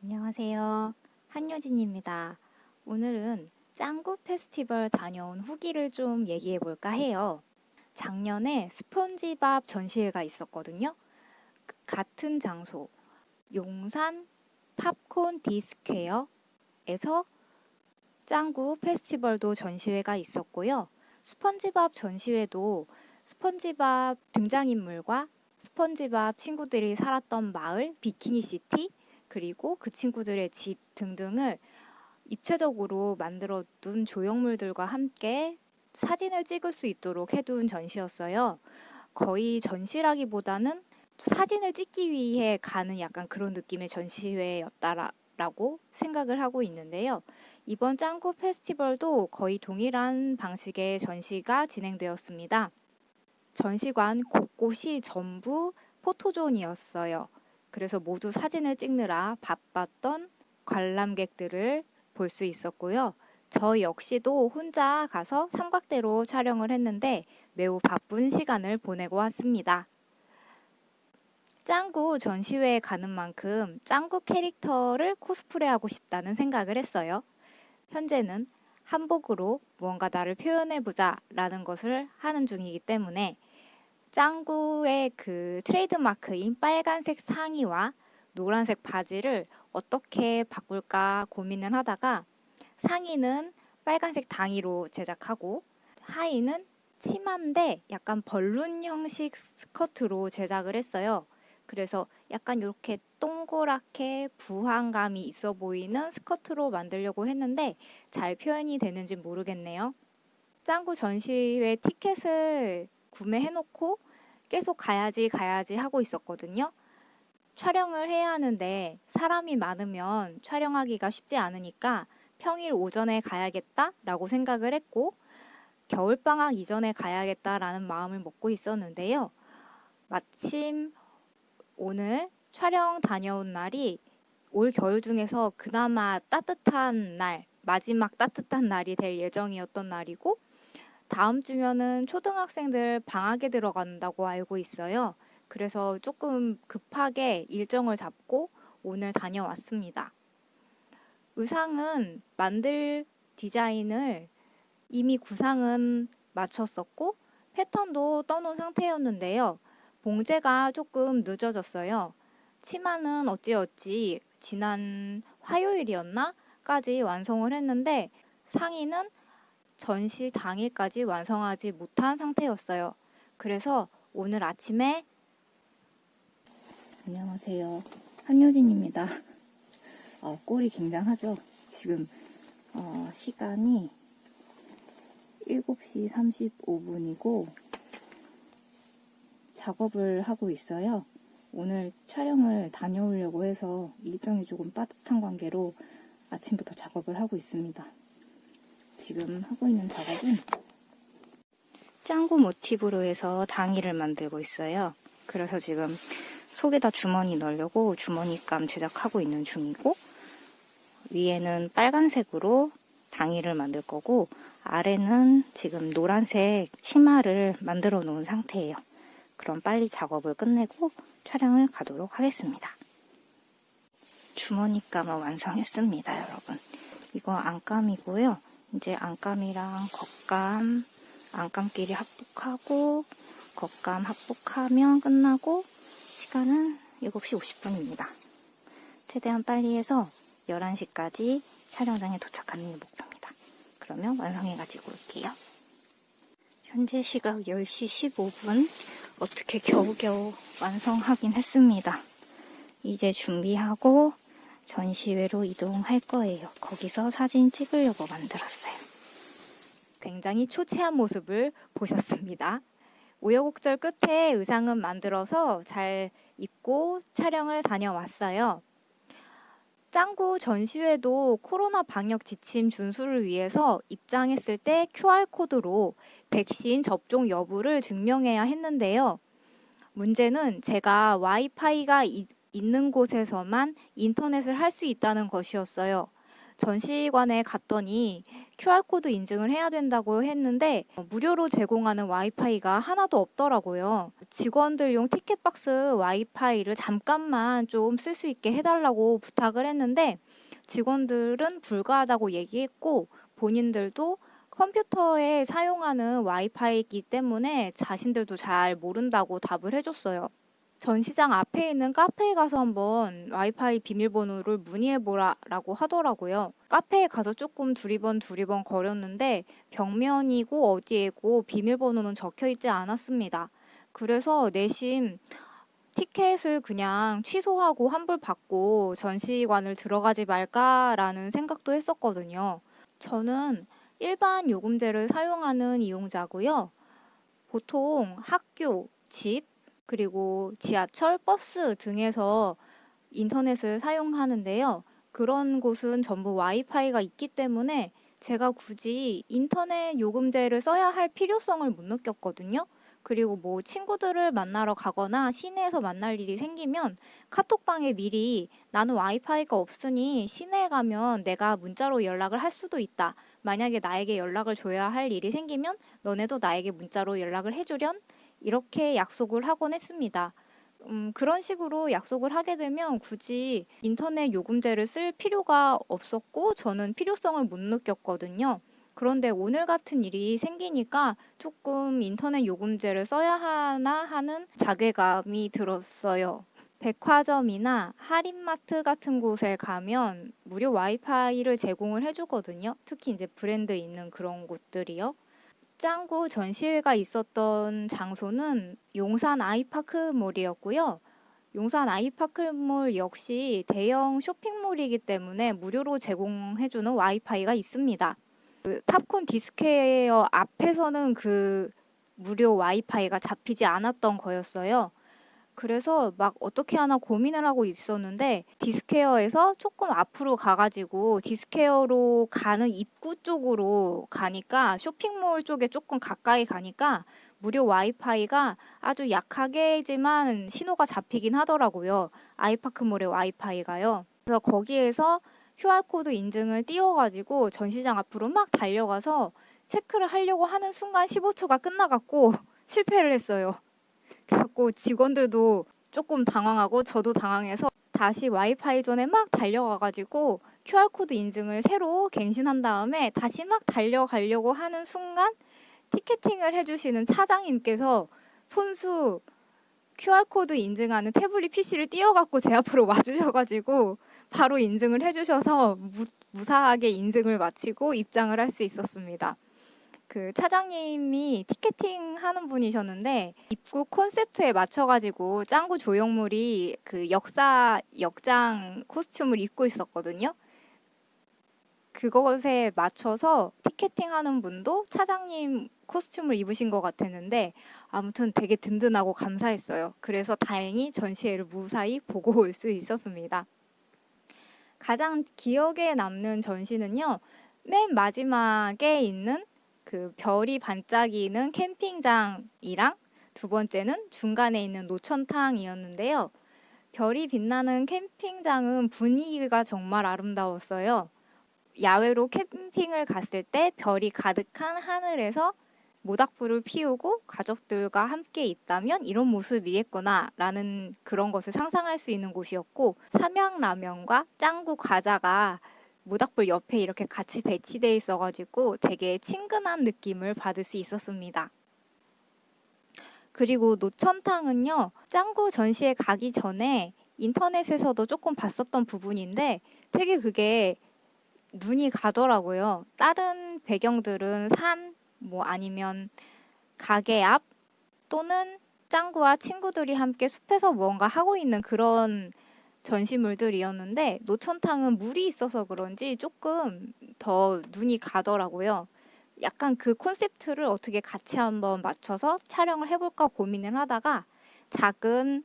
안녕하세요. 한효진입니다. 오늘은 짱구 페스티벌 다녀온 후기를 좀 얘기해 볼까 해요. 작년에 스폰지밥 전시회가 있었거든요. 그 같은 장소, 용산 팝콘 디스퀘어에서 짱구 페스티벌도 전시회가 있었고요. 스펀지밥 전시회도 스펀지밥 등장인물과 스펀지밥 친구들이 살았던 마을 비키니시티 그리고 그 친구들의 집 등등을 입체적으로 만들어 둔 조형물들과 함께 사진을 찍을 수 있도록 해둔 전시였어요. 거의 전시라기보다는 사진을 찍기 위해 가는 약간 그런 느낌의 전시회였다라고 생각을 하고 있는데요. 이번 짱구 페스티벌도 거의 동일한 방식의 전시가 진행되었습니다. 전시관 곳곳이 전부 포토존이었어요. 그래서 모두 사진을 찍느라 바빴던 관람객들을 볼 수 있었고요. 저 역시도 혼자 가서 삼각대로 촬영을 했는데 매우 바쁜 시간을 보내고 왔습니다. 짱구 전시회에 가는 만큼 짱구 캐릭터를 코스프레하고 싶다는 생각을 했어요. 현재는 한복으로 무언가 나를 표현해보자 라는 것을 하는 중이기 때문에 짱구의 그 트레이드마크인 빨간색 상의와 노란색 바지를 어떻게 바꿀까 고민을 하다가 상의는 빨간색 당의로 제작하고 하의는 치마인데 약간 벌룬 형식 스커트로 제작을 했어요. 그래서 약간 이렇게 동그랗게 부항감이 있어 보이는 스커트로 만들려고 했는데 잘 표현이 되는지 모르겠네요. 짱구 전시회 티켓을 구매해놓고 계속 가야지 가야지 하고 있었거든요. 촬영을 해야 하는데 사람이 많으면 촬영하기가 쉽지 않으니까 평일 오전에 가야겠다라고 생각을 했고 겨울방학 이전에 가야겠다라는 마음을 먹고 있었는데요. 마침 오늘 촬영 다녀온 날이 올 겨울 중에서 그나마 따뜻한 날, 마지막 따뜻한 날이 될 예정이었던 날이고 다음 주면은 초등학생들 방학에 들어간다고 알고 있어요. 그래서 조금 급하게 일정을 잡고 오늘 다녀왔습니다. 의상은 만들 디자인을 이미 구상은 마쳤었고 패턴도 떠놓은 상태였는데요. 봉제가 조금 늦어졌어요. 치마는 어찌어찌 지난 화요일이었나?까지 완성을 했는데 상의는 전시 당일까지 완성하지 못한 상태였어요. 그래서 오늘 아침에 안녕하세요. 한효진입니다. 어, 꼴이 굉장하죠? 지금 어, 시간이 7시 35분이고 작업을 하고 있어요. 오늘 촬영을 다녀오려고 해서 일정이 조금 빠듯한 관계로 아침부터 작업을 하고 있습니다. 지금 하고 있는 작업은 짱구 모티브로 해서 당이를 만들고 있어요. 그래서 지금 속에다 주머니 넣으려고 주머니감 제작하고 있는 중이고 위에는 빨간색으로 당이를 만들 거고 아래는 지금 노란색 치마를 만들어 놓은 상태예요. 그럼 빨리 작업을 끝내고 촬영을 가도록 하겠습니다. 주머니감을 완성했습니다, 여러분. 이거 안감이고요. 이제 안감이랑 겉감, 안감끼리 합복하고 겉감 합복하면 끝나고 시간은 7시 50분입니다. 최대한 빨리 해서 11시까지 촬영장에 도착하는 게 목표입니다. 그러면 완성해가지고 올게요. 현재 시각 10시 15분 어떻게 겨우겨우 완성하긴 했습니다. 이제 준비하고 전시회로 이동할 거예요. 거기서 사진 찍으려고 만들었어요. 굉장히 초췌한 모습을 보셨습니다. 우여곡절 끝에 의상은 만들어서 잘 입고 촬영을 다녀왔어요. 짱구 전시회도 코로나 방역 지침 준수를 위해서 입장했을 때 QR코드로 백신 접종 여부를 증명해야 했는데요. 문제는 제가 와이파이가 있는 곳에서만 인터넷을 할 수 있다는 것이었어요. 전시관에 갔더니 QR코드 인증을 해야 된다고 했는데 어, 무료로 제공하는 와이파이가 하나도 없더라고요. 직원들용 티켓박스 와이파이를 잠깐만 좀 쓸 수 있게 해달라고 부탁을 했는데 직원들은 불가하다고 얘기했고 본인들도 컴퓨터에 사용하는 와이파이이기 때문에 자신들도 잘 모른다고 답을 해줬어요. 전시장 앞에 있는 카페에 가서 한번 와이파이 비밀번호를 문의해보라라고 하더라고요. 카페에 가서 조금 두리번 두리번 거렸는데 벽면이고 어디에고 비밀번호는 적혀 있지 않았습니다. 그래서 내심 티켓을 그냥 취소하고 환불 받고 전시관을 들어가지 말까라는 생각도 했었거든요. 저는 일반 요금제를 사용하는 이용자고요. 보통 학교, 집, 그리고 지하철, 버스 등에서 인터넷을 사용하는데요. 그런 곳은 전부 와이파이가 있기 때문에 제가 굳이 인터넷 요금제를 써야 할 필요성을 못 느꼈거든요. 그리고 뭐 친구들을 만나러 가거나 시내에서 만날 일이 생기면 카톡방에 미리 나는 와이파이가 없으니 시내에 가면 내가 문자로 연락을 할 수도 있다. 만약에 나에게 연락을 줘야 할 일이 생기면 너네도 나에게 문자로 연락을 해주련? 이렇게 약속을 하곤 했습니다. 음, 그런 식으로 약속을 하게 되면 굳이 인터넷 요금제를 쓸 필요가 없었고 저는 필요성을 못 느꼈거든요. 그런데 오늘 같은 일이 생기니까 조금 인터넷 요금제를 써야 하나 하는 자괴감이 들었어요. 백화점이나 할인마트 같은 곳에 가면 무료 와이파이를 제공을 해주거든요. 특히 이제 브랜드 있는 그런 곳들이요. 짱구 전시회가 있었던 장소는 용산 아이파크몰이었고요. 용산 아이파크몰 역시 대형 쇼핑몰이기 때문에 무료로 제공해주는 와이파이가 있습니다. 그 팝콘 디스퀘어 앞에서는 그 무료 와이파이가 잡히지 않았던 거였어요. 그래서 막 어떻게 하나 고민을 하고 있었는데 디스퀘어에서 조금 앞으로 가가지고 디스퀘어로 가는 입구 쪽으로 가니까 쇼핑몰 쪽에 조금 가까이 가니까 무료 와이파이가 아주 약하게지만 신호가 잡히긴 하더라고요. 아이파크몰의 와이파이가요. 그래서 거기에서 QR코드 인증을 띄워가지고 전시장 앞으로 막 달려가서 체크를 하려고 하는 순간 15초가 끝나갔고 실패를 했어요. 그래갖고 직원들도 조금 당황하고 저도 당황해서 다시 와이파이 존에 막 달려가가지고 QR코드 인증을 새로 갱신한 다음에 다시 막 달려가려고 하는 순간 티켓팅을 해주시는 차장님께서 손수 QR코드 인증하는 태블릿 PC를 띄워갖고 제 앞으로 와주셔가지고 바로 인증을 해주셔서 무, 무사하게 인증을 마치고 입장을 할 수 있었습니다. 그 차장님이 티켓팅 하는 분이셨는데 입구 콘셉트에 맞춰가지고 짱구 조형물이 그 역사 역장 코스튬을 입고 있었거든요. 그것에 맞춰서 티켓팅 하는 분도 차장님 코스튬을 입으신 것 같았는데 아무튼 되게 든든하고 감사했어요. 그래서 다행히 전시회를 무사히 보고 올 수 있었습니다. 가장 기억에 남는 전시는요. 맨 마지막에 있는 그 별이 반짝이는 캠핑장이랑 두 번째는 중간에 있는 노천탕이었는데요. 별이 빛나는 캠핑장은 분위기가 정말 아름다웠어요. 야외로 캠핑을 갔을 때 별이 가득한 하늘에서 모닥불을 피우고 가족들과 함께 있다면 이런 모습이겠구나 라는 그런 것을 상상할 수 있는 곳이었고 삼양라면과 짱구 과자가 모닥불 옆에 이렇게 같이 배치되어 있어가지고 되게 친근한 느낌을 받을 수 있었습니다. 그리고 노천탕은요, 짱구 전시회 가기 전에 인터넷에서도 조금 봤었던 부분인데 되게 그게 눈이 가더라고요. 다른 배경들은 산, 뭐 아니면 가게 앞 또는 짱구와 친구들이 함께 숲에서 무언가 하고 있는 그런 전시물들이었는데 노천탕은 물이 있어서 그런지 조금 더 눈이 가더라고요. 약간 그 콘셉트를 어떻게 같이 한번 맞춰서 촬영을 해볼까 고민을 하다가 작은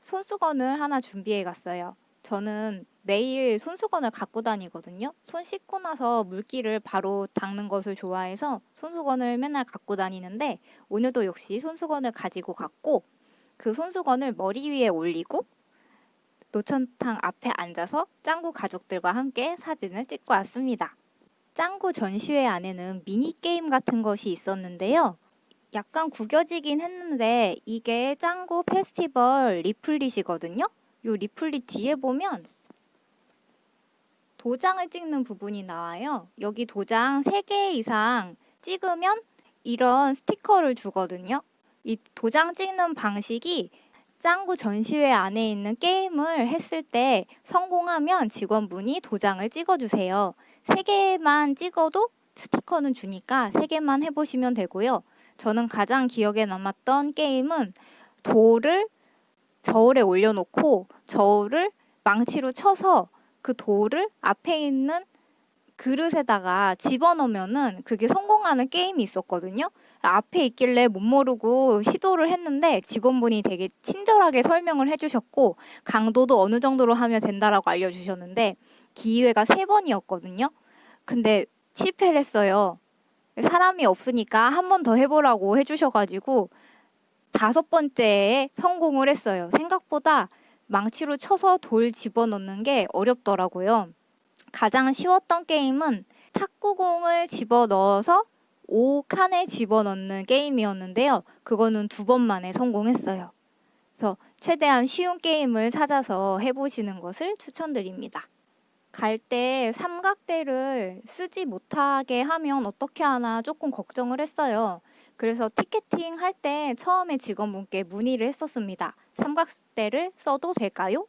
손수건을 하나 준비해 갔어요. 저는 매일 손수건을 갖고 다니거든요. 손 씻고 나서 물기를 바로 닦는 것을 좋아해서 손수건을 맨날 갖고 다니는데 오늘도 역시 손수건을 가지고 갔고 그 손수건을 머리 위에 올리고 노천탕 앞에 앉아서 짱구 가족들과 함께 사진을 찍고 왔습니다. 짱구 전시회 안에는 미니게임 같은 것이 있었는데요. 약간 구겨지긴 했는데 이게 짱구 페스티벌 리플릿이거든요. 요 리플릿 뒤에 보면 도장을 찍는 부분이 나와요. 여기 도장 3개 이상 찍으면 이런 스티커를 주거든요. 이 도장 찍는 방식이 짱구 전시회 안에 있는 게임을 했을 때 성공하면 직원분이 도장을 찍어주세요. 3개만 찍어도 스티커는 주니까 3개만 해보시면 되고요. 저는 가장 기억에 남았던 게임은 돌을 저울에 올려놓고 저울을 망치로 쳐서 그 돌을 앞에 있는 그릇에다가 집어넣으면은 그게 성공하는 게임이 있었거든요. 앞에 있길래 못 모르고 시도를 했는데 직원분이 되게 친절하게 설명을 해주셨고 강도도 어느 정도로 하면 된다라고 알려주셨는데 기회가 세 번이었거든요. 근데 실패를 했어요. 사람이 없으니까 한 번 더 해보라고 해주셔가지고 다섯 번째에 성공을 했어요. 생각보다 망치로 쳐서 돌 집어넣는 게 어렵더라고요. 가장 쉬웠던 게임은 탁구공을 집어넣어서 5칸에 집어넣는 게임이었는데요. 그거는 두 번 만에 성공했어요. 그래서 최대한 쉬운 게임을 찾아서 해보시는 것을 추천드립니다. 갈 때 삼각대를 쓰지 못하게 하면 어떻게 하나 조금 걱정을 했어요. 그래서 티켓팅 할 때 처음에 직원분께 문의를 했었습니다. 삼각대를 써도 될까요?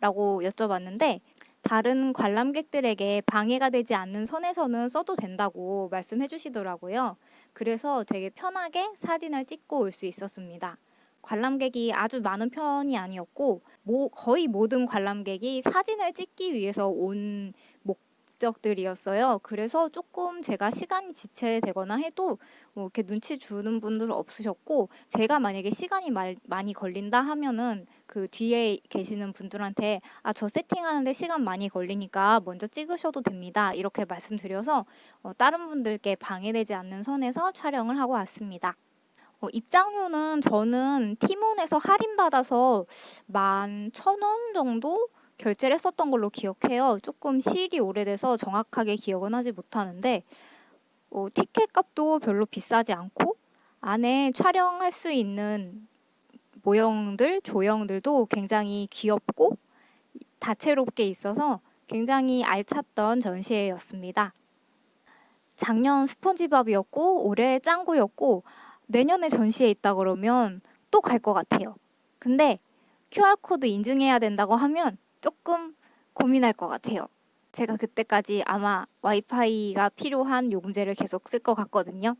라고 여쭤봤는데 다른 관람객들에게 방해가 되지 않는 선에서는 써도 된다고 말씀해 주시더라고요. 그래서 되게 편하게 사진을 찍고 올 수 있었습니다. 관람객이 아주 많은 편이 아니었고 뭐 거의 모든 관람객이 사진을 찍기 위해서 온 목적들이었어요. 그래서 조금 제가 시간이 지체되거나 해도 뭐 이렇게 눈치 주는 분들 없으셨고 제가 만약에 시간이 말, 많이 걸린다 하면은 그 뒤에 계시는 분들한테 아 저 세팅하는데 시간 많이 걸리니까 먼저 찍으셔도 됩니다. 이렇게 말씀드려서 어, 다른 분들께 방해되지 않는 선에서 촬영을 하고 왔습니다. 어, 입장료는 저는 티몬에서 할인받아서 만 천 원 정도 결제를 했었던 걸로 기억해요. 조금 시일이 오래돼서 정확하게 기억은 하지 못하는데 어, 티켓 값도 별로 비싸지 않고 안에 촬영할 수 있는 모형들, 조형들도 굉장히 귀엽고 다채롭게 있어서 굉장히 알찼던 전시회였습니다. 작년 스펀지밥이었고 올해 짱구였고 내년에 전시회 있다 그러면 또 갈 것 같아요. 근데 QR코드 인증해야 된다고 하면 조금 고민할 것 같아요. 제가 그때까지 아마 와이파이가 필요한 요금제를 계속 쓸 것 같거든요.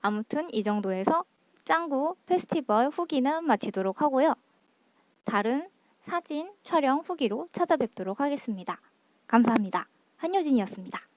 아무튼 이 정도에서 짱구 페스티벌 후기는 마치도록 하고요. 다른 사진 촬영 후기로 찾아뵙도록 하겠습니다. 감사합니다. 한효진이었습니다.